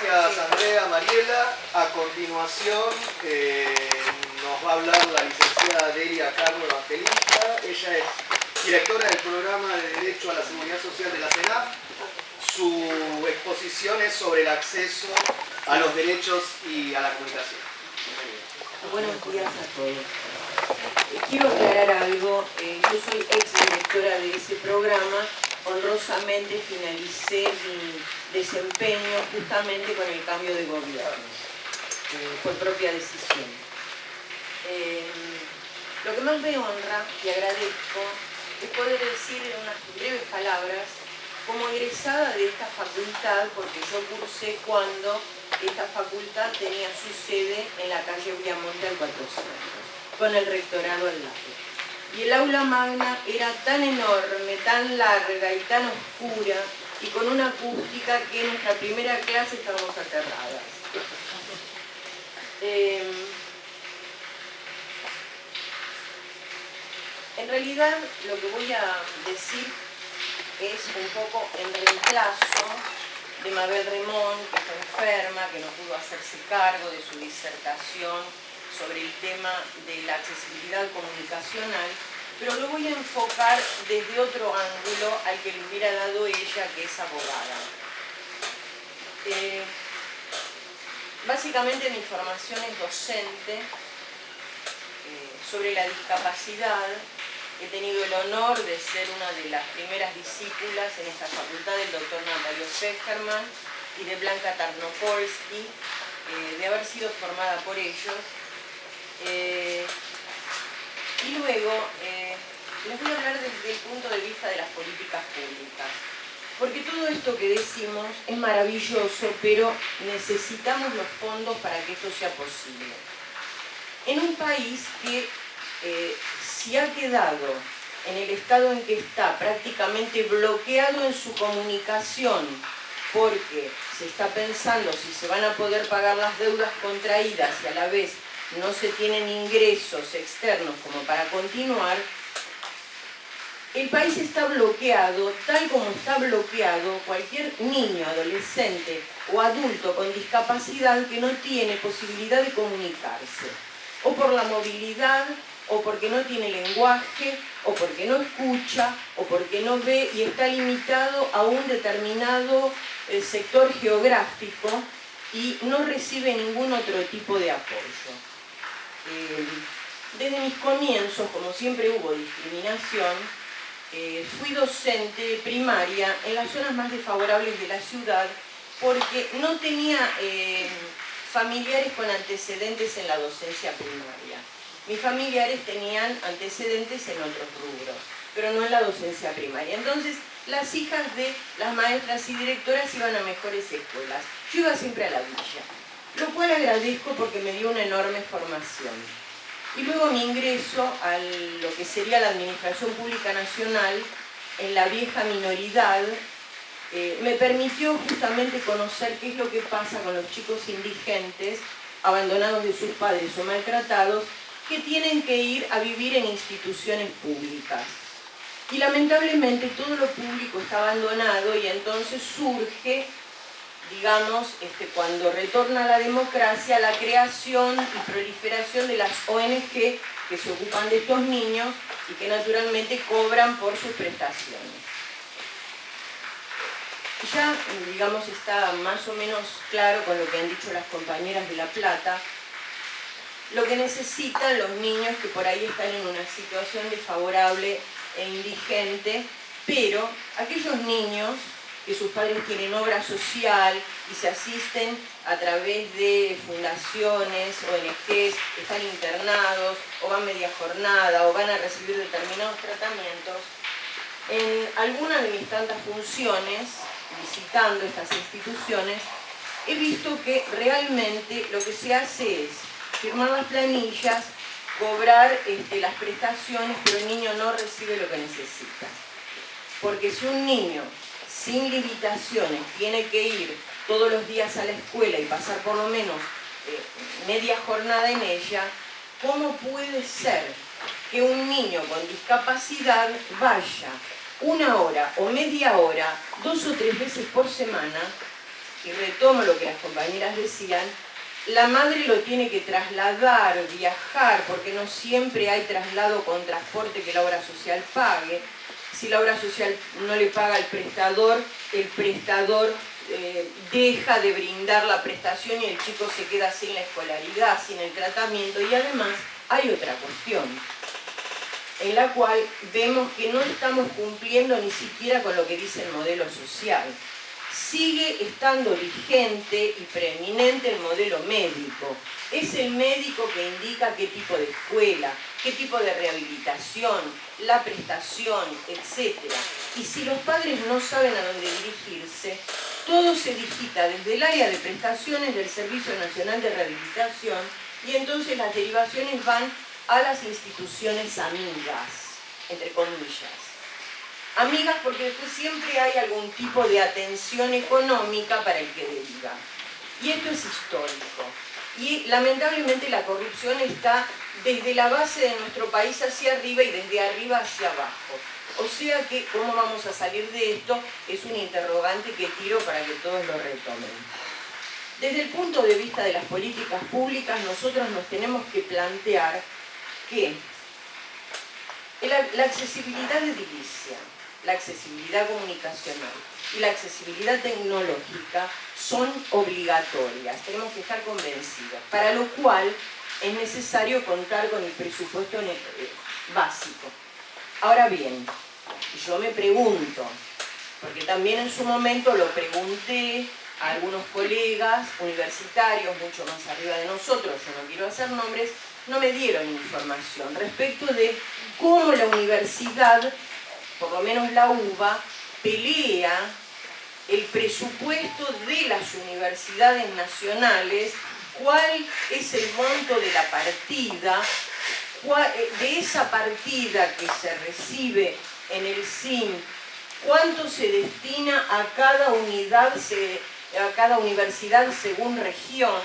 Gracias Andrea, Mariela. A continuación eh, nos va a hablar la licenciada Delia Carlos Evangelista. Ella es directora del programa de Derecho a la Seguridad Social de la CENAF. Su exposición es sobre el acceso a los derechos y a la comunicación. Buenos días a todos. Eh, quiero aclarar algo. Eh, yo soy ex directora de ese programa honrosamente finalicé mi desempeño justamente con el cambio de gobierno, eh, por propia decisión. Eh, lo que más me honra y agradezco es poder decir en unas breves palabras como egresada de esta facultad, porque yo cursé cuando esta facultad tenía su sede en la calle Villamonte al 400, con el rectorado al lado. Y el aula magna era tan enorme, tan larga y tan oscura y con una acústica que en nuestra primera clase estábamos aterradas. Em, en realidad lo que voy a decir es un poco en reemplazo de Mabel Remón, que está enferma, que no pudo hacerse cargo de su disertación sobre el tema de la accesibilidad comunicacional, pero lo voy a enfocar desde otro ángulo al que le hubiera dado ella, que es abogada. Eh, básicamente mi formación es docente eh, sobre la discapacidad. He tenido el honor de ser una de las primeras discípulas en esta facultad del doctor Natalio Feckerman y de Blanca Tarnopolsky, eh, de haber sido formada por ellos eh, y luego eh, les voy a hablar desde el punto de vista de las políticas públicas. Porque todo esto que decimos es maravilloso, pero necesitamos los fondos para que esto sea posible. En un país que eh, se ha quedado en el estado en que está, prácticamente bloqueado en su comunicación, porque se está pensando si se van a poder pagar las deudas contraídas y a la vez no se tienen ingresos externos como para continuar, el país está bloqueado, tal como está bloqueado cualquier niño, adolescente o adulto con discapacidad que no tiene posibilidad de comunicarse, o por la movilidad, o porque no tiene lenguaje, o porque no escucha, o porque no ve y está limitado a un determinado eh, sector geográfico y no recibe ningún otro tipo de apoyo. Eh, desde mis comienzos, como siempre hubo discriminación, eh, fui docente primaria en las zonas más desfavorables de la ciudad porque no tenía eh, familiares con antecedentes en la docencia primaria. Mis familiares tenían antecedentes en otros rubros, pero no en la docencia primaria. Entonces, las hijas de las maestras y directoras iban a mejores escuelas. Yo iba siempre a la villa lo cual agradezco porque me dio una enorme formación. Y luego mi ingreso a lo que sería la Administración Pública Nacional en la vieja minoridad eh, me permitió justamente conocer qué es lo que pasa con los chicos indigentes abandonados de sus padres o maltratados que tienen que ir a vivir en instituciones públicas. Y lamentablemente todo lo público está abandonado y entonces surge digamos, este, cuando retorna la democracia, la creación y proliferación de las ONG que se ocupan de estos niños y que naturalmente cobran por sus prestaciones. Ya, digamos, está más o menos claro con lo que han dicho las compañeras de La Plata, lo que necesitan los niños que por ahí están en una situación desfavorable e indigente, pero aquellos niños que sus padres tienen obra social y se asisten a través de fundaciones, ONGs, están internados o van media jornada o van a recibir determinados tratamientos. En algunas de mis tantas funciones, visitando estas instituciones, he visto que realmente lo que se hace es firmar las planillas, cobrar este, las prestaciones, pero el niño no recibe lo que necesita. Porque si un niño sin limitaciones, tiene que ir todos los días a la escuela y pasar por lo menos eh, media jornada en ella, ¿cómo puede ser que un niño con discapacidad vaya una hora o media hora, dos o tres veces por semana, y retomo lo que las compañeras decían, la madre lo tiene que trasladar, viajar, porque no siempre hay traslado con transporte que la obra social pague. Si la obra social no le paga al prestador, el prestador eh, deja de brindar la prestación y el chico se queda sin la escolaridad, sin el tratamiento. Y además hay otra cuestión, en la cual vemos que no estamos cumpliendo ni siquiera con lo que dice el modelo social sigue estando vigente y preeminente el modelo médico. Es el médico que indica qué tipo de escuela, qué tipo de rehabilitación, la prestación, etc. Y si los padres no saben a dónde dirigirse, todo se digita desde el área de prestaciones del Servicio Nacional de Rehabilitación y entonces las derivaciones van a las instituciones amigas, entre comillas amigas porque después siempre hay algún tipo de atención económica para el que deriva. Y esto es histórico. Y lamentablemente la corrupción está desde la base de nuestro país hacia arriba y desde arriba hacia abajo. O sea que, ¿cómo vamos a salir de esto? Es un interrogante que tiro para que todos lo retomen. Desde el punto de vista de las políticas públicas, nosotros nos tenemos que plantear que la accesibilidad edilicia, la accesibilidad comunicacional y la accesibilidad tecnológica son obligatorias, tenemos que estar convencidos, para lo cual es necesario contar con el presupuesto básico. Ahora bien, yo me pregunto, porque también en su momento lo pregunté a algunos colegas universitarios mucho más arriba de nosotros, yo no quiero hacer nombres, no me dieron información respecto de cómo la universidad por lo menos la UBA, pelea el presupuesto de las universidades nacionales, cuál es el monto de la partida, eh, de esa partida que se recibe en el SIM, cuánto se destina a cada unidad, a cada universidad según región,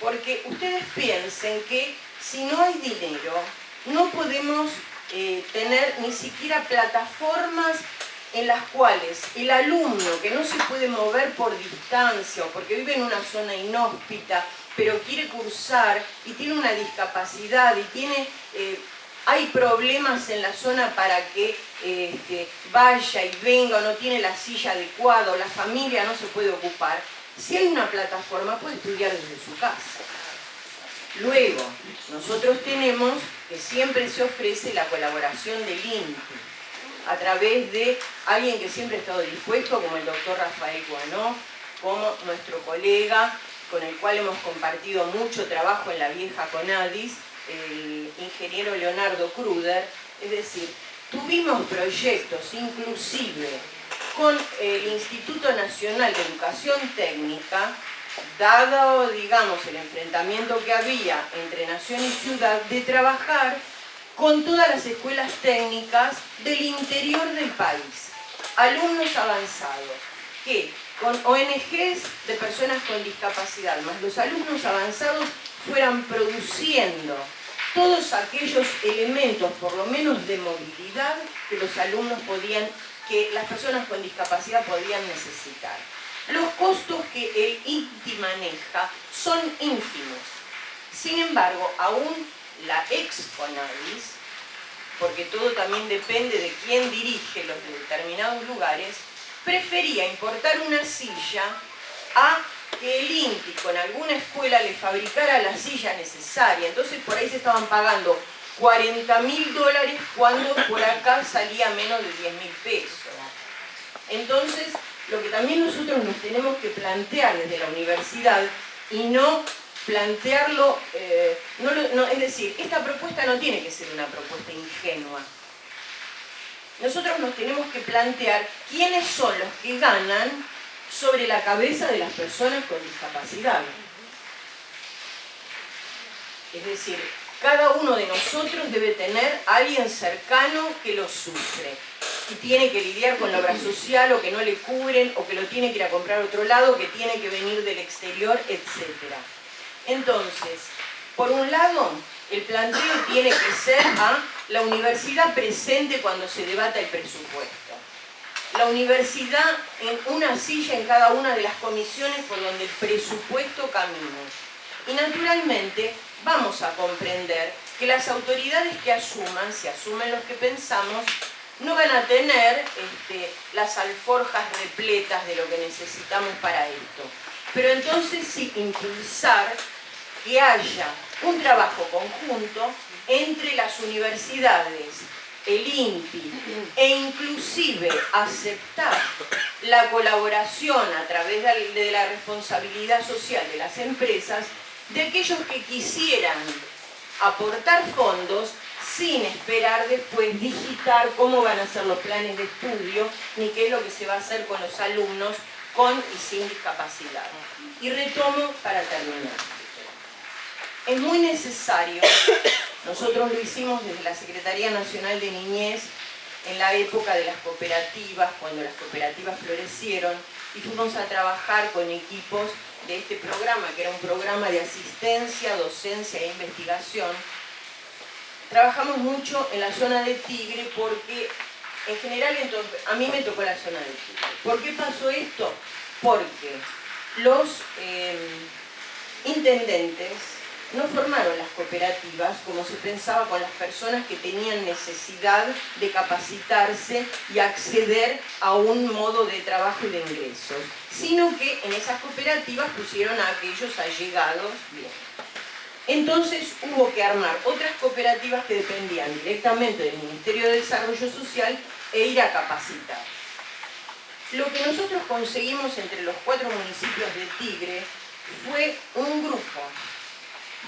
porque ustedes piensen que si no hay dinero, no podemos eh, tener ni siquiera plataformas en las cuales el alumno que no se puede mover por distancia o porque vive en una zona inhóspita, pero quiere cursar y tiene una discapacidad y tiene, eh, hay problemas en la zona para que este, vaya y venga o no tiene la silla adecuada o la familia no se puede ocupar, si hay una plataforma puede estudiar desde su casa. Luego, nosotros tenemos que siempre se ofrece la colaboración del INTI a través de alguien que siempre ha estado dispuesto, como el doctor Rafael Guanó, como nuestro colega, con el cual hemos compartido mucho trabajo en la vieja CONADIS, el ingeniero Leonardo Kruder, es decir, tuvimos proyectos inclusive con el Instituto Nacional de Educación Técnica dado, digamos, el enfrentamiento que había entre nación y ciudad, de trabajar con todas las escuelas técnicas del interior del país, alumnos avanzados, que con ONGs de personas con discapacidad, más los alumnos avanzados fueran produciendo todos aquellos elementos, por lo menos de movilidad, que los alumnos podían, que las personas con discapacidad podían necesitar. Los costos que el INTI maneja son ínfimos. Sin embargo, aún la Exponadis, porque todo también depende de quién dirige los determinados lugares, prefería importar una silla a que el INTI con alguna escuela le fabricara la silla necesaria. Entonces por ahí se estaban pagando 40 mil dólares cuando por acá salía menos de 10 mil pesos. Entonces, lo que también nosotros nos tenemos que plantear desde la universidad y no plantearlo, eh, es decir, esta propuesta no tiene que ser una propuesta ingenua. Nosotros nos tenemos que plantear quiénes son los que ganan sobre la cabeza de las personas con discapacidad. Es decir, cada uno de nosotros debe tener a alguien cercano que lo sufre y tiene que lidiar con la obra social o que no le cubren o que lo tiene que ir a comprar a otro lado, que tiene que venir del exterior, etc. Entonces, por un lado, el planteo tiene que ser la universidad presente cuando se debata el presupuesto. la universidad en una silla en cada una de las comisiones por donde el presupuesto camina. Y naturalmente vamos a comprender que las autoridades que asuman, si asumen los que pensamos, no van a tener este, las alforjas repletas de lo que necesitamos para esto. Pero entonces sí impulsar que haya un trabajo conjunto entre las universidades, el INPI e inclusive aceptar la colaboración a través de la responsabilidad social de las empresas de aquellos que quisieran aportar fondos sin esperar después digitar cómo van a ser los planes de estudio ni qué es lo que se va a hacer con los alumnos con y sin discapacidad. Y retomo para terminar. Es muy necesario, nosotros lo hicimos desde la Secretaría Nacional de Niñez en la época de las cooperativas, cuando las cooperativas florecieron, y fuimos a trabajar con equipos de este programa, que era un programa de asistencia, docencia e investigación, trabajamos mucho en la zona de Tigre porque en general a mí me tocó la zona de Tigre. ¿Por qué pasó esto? Porque los eh, intendentes no formaron las cooperativas como se pensaba con las personas que tenían necesidad de capacitarse y acceder a un modo de trabajo y de ingresos, sino que en esas cooperativas pusieron a aquellos allegados bien. Entonces hubo que armar otras cooperativas que dependían directamente del Ministerio de Desarrollo Social e ir a capacitar. Lo que nosotros conseguimos entre los cuatro municipios de Tigre fue un grupo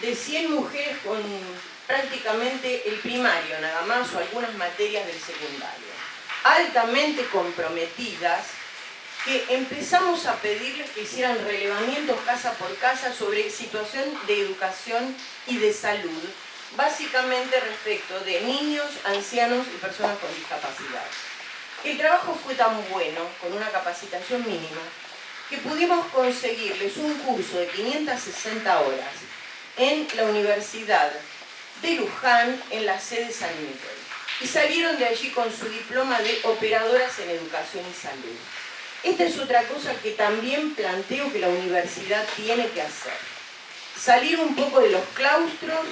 de 100 mujeres con prácticamente el primario nada más o algunas materias del secundario, altamente comprometidas, que empezamos a pedirles que hicieran relevamientos casa por casa sobre situación de educación y de salud, básicamente respecto de niños, ancianos y personas con discapacidad. El trabajo fue tan bueno, con una capacitación mínima, que pudimos conseguirles un curso de 560 horas en la Universidad de Luján, en la sede San Miguel. Y salieron de allí con su diploma de operadoras en educación y salud. Esta es otra cosa que también planteo que la universidad tiene que hacer. Salir un poco de los claustros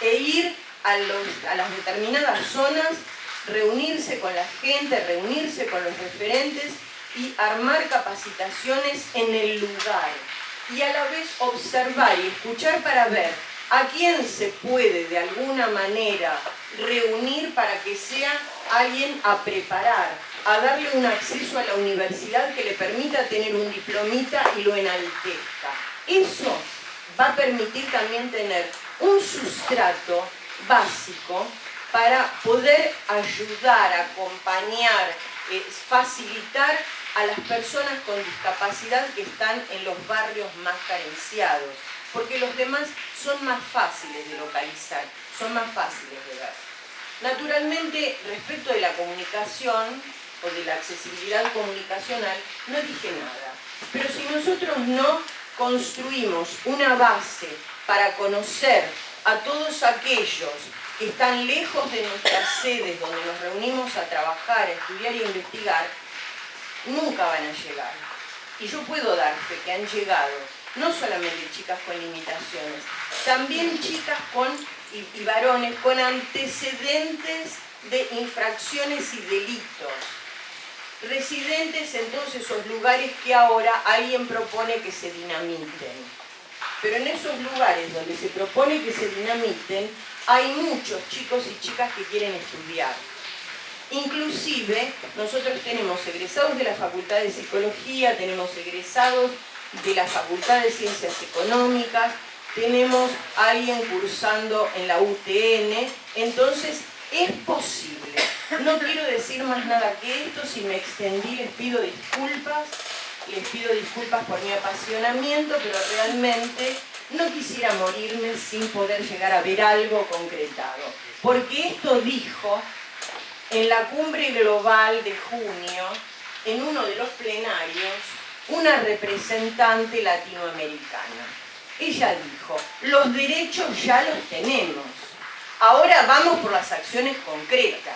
e ir a, a las determinadas zonas, reunirse con la gente, reunirse con los referentes y armar capacitaciones en el lugar, y a la vez observar y escuchar para ver a quién se puede de alguna manera reunir para que sea alguien a preparar, a darle un acceso a la universidad que le permita tener un diplomita y lo enaltezca. Eso va a permitir también tener un sustrato básico para poder ayudar, acompañar, eh, facilitar a las personas con discapacidad que están en los barrios más carenciados, porque los demás son más fáciles de localizar, son más fáciles de ver. Naturalmente, respecto de la comunicación o de la accesibilidad comunicacional, no dije nada. Pero si nosotros no construimos una base para conocer a todos aquellos que están lejos de nuestras sedes donde nos reunimos a trabajar, a estudiar a investigar, nunca van a llegar. Y yo puedo dar fe que han llegado no solamente chicas con limitaciones, también chicas con, y, varones con antecedentes de infracciones y delitos, residentes en esos lugares que ahora alguien propone que se dinamiten. Pero en esos lugares donde se propone que se dinamiten, hay muchos chicos y chicas que quieren estudiar Inclusive, nosotros tenemos egresados de la Facultad de Psicología, tenemos egresados de la Facultad de Ciencias Económicas, tenemos a alguien cursando en la UTN, entonces es posible. No quiero decir más nada que esto, si me extendí les pido disculpas, les pido disculpas por mi apasionamiento, pero realmente no quisiera morirme sin poder llegar a ver algo concretado. Porque esto dijo en la cumbre global de junio, en uno de los plenarios, una representante latinoamericana. Ella dijo, los derechos ya los tenemos, ahora vamos por las acciones concretas.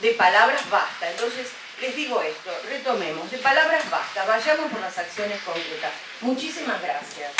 De palabras basta. Entonces, les digo esto, retomemos, de palabras basta, vayamos por las acciones concretas. Muchísimas gracias.